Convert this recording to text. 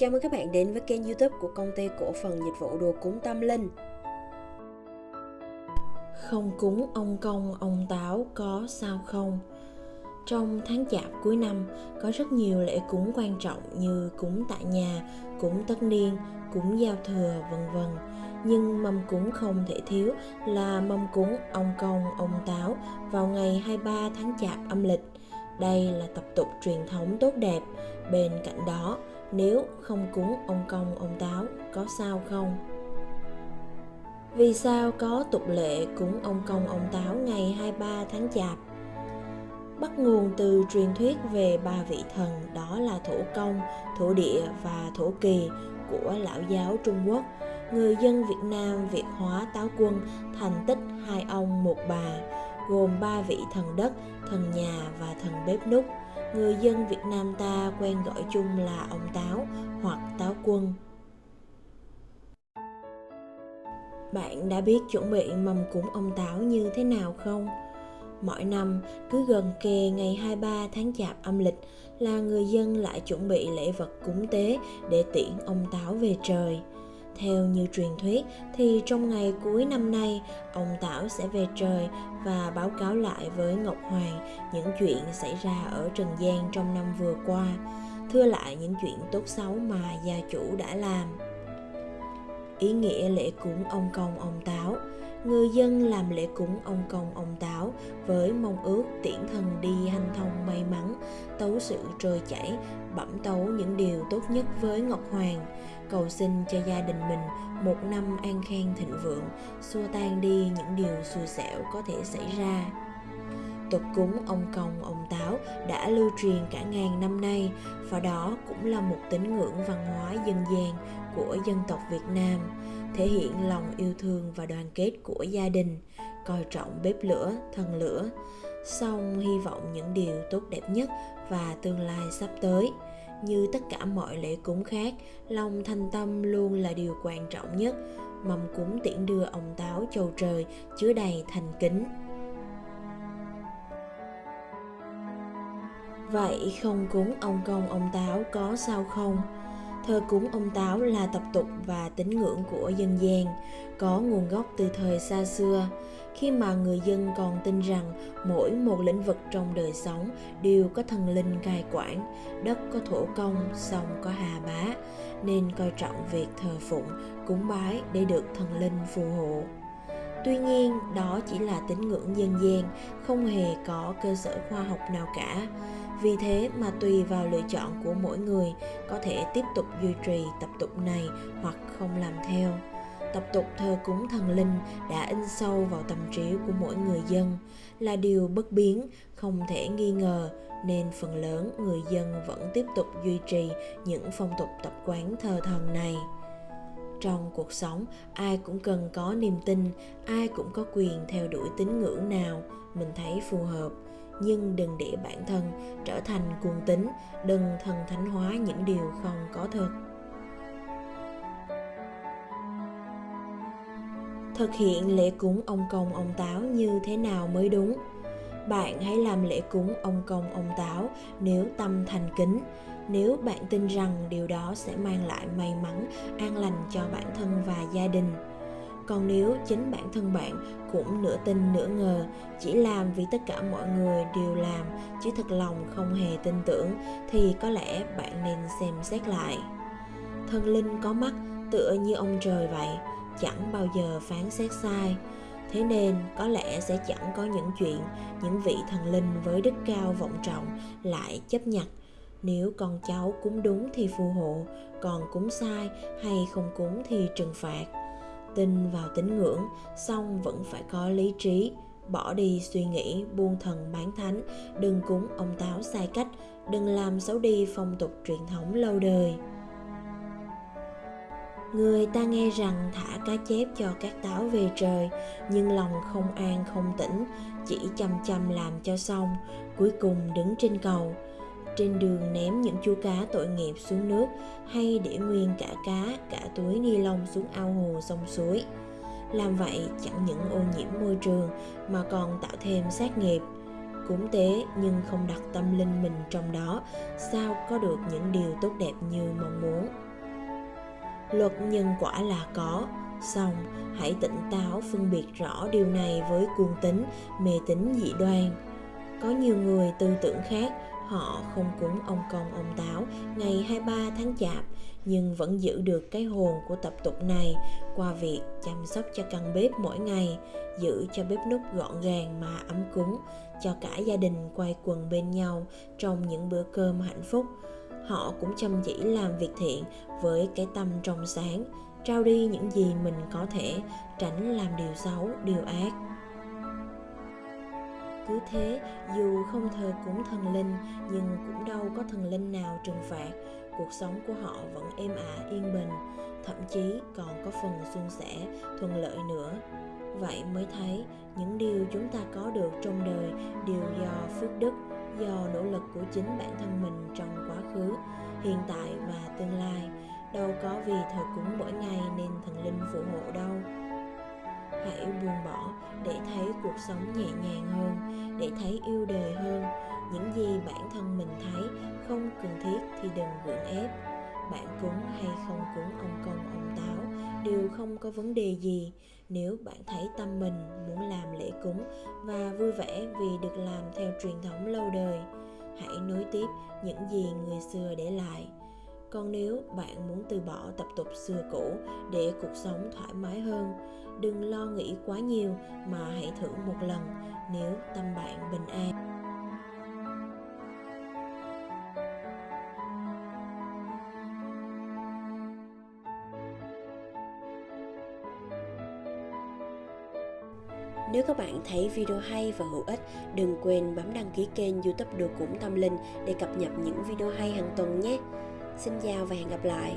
Chào mừng các bạn đến với kênh youtube của công ty cổ phần dịch vụ đồ cúng tâm linh Không cúng ông công ông táo có sao không? Trong tháng chạp cuối năm có rất nhiều lễ cúng quan trọng như cúng tại nhà, cúng tất niên, cúng giao thừa vân vân. Nhưng mâm cúng không thể thiếu là mâm cúng ông công ông táo vào ngày 23 tháng chạp âm lịch. Đây là tập tục truyền thống tốt đẹp. Bên cạnh đó, nếu không cúng ông công, ông táo, có sao không? Vì sao có tục lệ cúng ông công, ông táo ngày 23 tháng chạp? Bắt nguồn từ truyền thuyết về ba vị thần, đó là thổ công, thổ địa và thổ kỳ của lão giáo trung quốc. Người dân việt nam, việt hóa, táo quân thành tích hai ông một bà, gồm ba vị thần đất, thần nhà và thần bếp núc người dân Việt Nam ta quen gọi chung là ông Táo hoặc Táo Quân. Bạn đã biết chuẩn bị mâm cúng ông Táo như thế nào không? Mỗi năm, cứ gần kề ngày 23 tháng Chạp âm lịch là người dân lại chuẩn bị lễ vật cúng tế để tiễn ông Táo về trời. Theo như truyền thuyết thì trong ngày cuối năm nay, ông Tảo sẽ về trời và báo cáo lại với Ngọc Hoàng những chuyện xảy ra ở Trần gian trong năm vừa qua, thưa lại những chuyện tốt xấu mà gia chủ đã làm. Ý nghĩa lễ cúng ông công ông Táo người dân làm lễ cúng ông công ông táo với mong ước tiễn thần đi hanh thông may mắn tấu sự trôi chảy, bẩm tấu những điều tốt nhất với ngọc hoàng. Cầu xin cho gia đình mình một năm an khang thịnh vượng, xua tan đi những điều xui xẻo có thể xảy ra. Tục cúng ông công, ông táo đã lưu truyền cả ngàn năm nay, và đó cũng là một tín ngưỡng văn hóa dân gian của dân tộc việt nam, thể hiện lòng yêu thương và đoàn kết của gia đình, coi trọng bếp lửa thần lửa song hy vọng những điều tốt đẹp nhất và tương lai sắp tới. Như tất cả mọi lễ cúng khác lòng thanh tâm luôn là điều quan trọng nhất. Mâm cúng tiễn đưa ông táo châu trời chứa đầy thành kính. Vậy không cúng ông công ông táo có sao không? Thờ cúng ông Táo là tập tục và tín ngưỡng của dân gian, có nguồn gốc từ thời xa xưa, khi mà người dân còn tin rằng mỗi một lĩnh vực trong đời sống đều có thần linh cai quản, đất có thổ công, sông có hà bá, nên coi trọng việc thờ phụng, cúng bái để được thần linh phù hộ. Tuy nhiên, đó chỉ là tín ngưỡng dân gian, không hề có cơ sở khoa học nào cả vì thế mà tùy vào lựa chọn của mỗi người có thể tiếp tục duy trì tập tục này hoặc không làm theo tập tục thờ cúng thần linh đã in sâu vào tâm trí của mỗi người dân là điều bất biến, không thể nghi ngờ, nên phần lớn người dân vẫn tiếp tục duy trì những phong tục tập quán thờ thần này. Trong cuộc sống, ai cũng cần có niềm tin, ai cũng có quyền theo đuổi tín ngưỡng nào mình thấy phù hợp. Nhưng đừng để bản thân trở thành cuồng tín, đừng thần thánh hóa những điều không có thật. Thực hiện lễ cúng ông công ông táo như thế nào mới đúng? Bạn hãy làm lễ cúng ông công ông táo nếu tâm thành kính. Nếu bạn tin rằng điều đó sẽ mang lại may mắn, an lành cho bản thân và gia đình. Còn nếu chính bản thân bạn cũng nửa tin nửa ngờ, chỉ làm vì tất cả mọi người đều làm, chứ thật lòng không hề tin tưởng, thì có lẽ bạn nên xem xét lại. Thần linh có mắt, tựa như ông trời vậy chẳng bao giờ phán xét sai. Thế nên, có lẽ sẽ chẳng có những chuyện, những vị thần linh với đức cao vọng trọng lại chấp nhận. Nếu con cháu cúng đúng thì phù hộ, còn cúng sai hay không cúng thì trừng phạt. Tin vào tín ngưỡng xong vẫn phải có lý trí. Bỏ đi suy nghĩ buông thần bán thánh, đừng cúng ông táo sai cách, đừng làm xấu đi phong tục truyền thống lâu đời người ta nghe rằng thả cá chép cho các táo về trời, nhưng lòng không an, không tĩnh, chỉ chăm chăm làm cho xong, cuối cùng đứng trên cầu. Trên đường ném những chú cá tội nghiệp xuống nước, hay để nguyên cả cá, cả túi ni lông xuống ao hồ sông suối. Làm vậy chẳng những ô nhiễm môi trường, mà còn tạo thêm sát nghiệp. Cúng tế nhưng không đặt tâm linh mình trong đó, sao có được những điều tốt đẹp như mong muốn? Luật nhân quả là có xong hãy tỉnh táo phân biệt rõ điều này với cuồng tính mê tín dị đoan có nhiều người tư tưởng khác họ không cúng ông công ông táo ngày 23 tháng chạp nhưng vẫn giữ được cái hồn của tập tục này qua việc chăm sóc cho căn bếp mỗi ngày, giữ cho bếp núc gọn gàng mà ấm cúng, cho cả gia đình quay quần bên nhau trong những bữa cơm hạnh phúc. Họ cũng chăm chỉ làm việc thiện với cái tâm trong sáng, trao đi những gì mình có thể, tránh làm điều xấu, điều ác. Cứ thế dù không thờ cúng thần linh nhưng cũng đâu có thần linh nào trừng phạt. Cuộc sống của họ vẫn êm ả yên bình thậm chí còn có phần suôn sẻ thuận lợi nữa. Vậy mới thấy những điều chúng ta có được trong đời đều do phước đức do nỗ lực của chính bản thân mình trong quá khứ, hiện tại và tương lai. Đâu có vì thờ cúng mỗi ngày nên thần linh phù hộ đâu. Hãy buông bỏ để thấy cuộc sống nhẹ nhàng hơn, để thấy yêu đời hơn. Những gì bản thân mình thấy không cần thiết thì đừng gượng ép. Bạn cúng hay không cúng, ông công, ông táo đều không có vấn đề gì. Nếu bạn thấy tâm mình muốn làm lễ cúng và vui vẻ vì được làm theo truyền thống lâu đời, hãy nối tiếp những gì người xưa để lại. Còn nếu bạn muốn từ bỏ tập tục xưa cũ để cuộc sống thoải mái hơn, đừng lo nghĩ quá nhiều mà hãy thử một lần nếu tâm bạn bình an. Nếu các bạn thấy video hay và hữu ích, đừng quên bấm đăng ký kênh youtube Đồ Cũng Tâm Linh để cập nhật những video hay hàng tuần nhé. Xin chào và hẹn gặp lại.